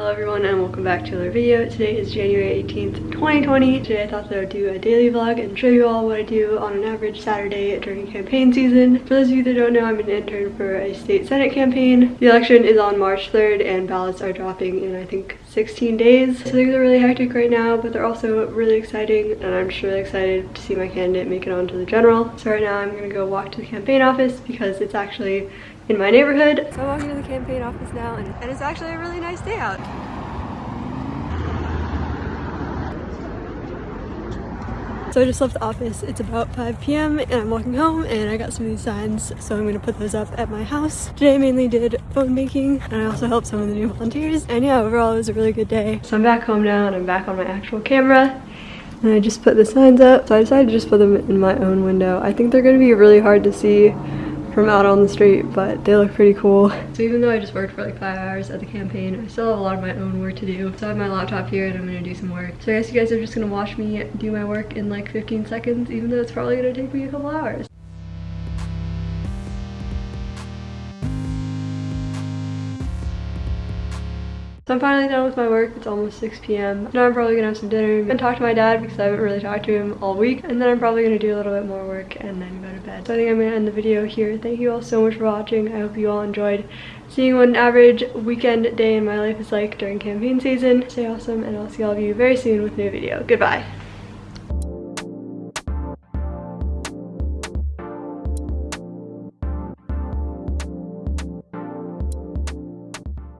Hello everyone and welcome back to another video. Today is January 18th, 2020. Today I thought that I would do a daily vlog and show you all what I do on an average Saturday during campaign season. For those of you that don't know, I'm an intern for a state senate campaign. The election is on March 3rd and ballots are dropping in I think 16 days. So things are really hectic right now, but they're also really exciting and I'm just really excited to see my candidate make it onto the general. So right now I'm gonna go walk to the campaign office because it's actually in my neighborhood. So I'm walking to the campaign office now and, and it's actually a really nice day out. So I just left the office. It's about 5 p.m. and I'm walking home and I got some of these signs so I'm gonna put those up at my house. Today I mainly did phone banking and I also helped some of the new volunteers and yeah overall it was a really good day. So I'm back home now and I'm back on my actual camera and I just put the signs up. So I decided to just put them in my own window. I think they're gonna be really hard to see from out on the street, but they look pretty cool. So even though I just worked for like five hours at the campaign, I still have a lot of my own work to do. So I have my laptop here and I'm gonna do some work. So I guess you guys are just gonna watch me do my work in like 15 seconds, even though it's probably gonna take me a couple hours. So I'm finally done with my work. It's almost 6 p.m. Now I'm probably gonna have some dinner and talk to my dad because I haven't really talked to him all week. And then I'm probably gonna do a little bit more work and then go to bed. So I think I'm gonna end the video here. Thank you all so much for watching. I hope you all enjoyed seeing what an average weekend day in my life is like during campaign season. Stay awesome and I'll see all of you very soon with a new video. Goodbye.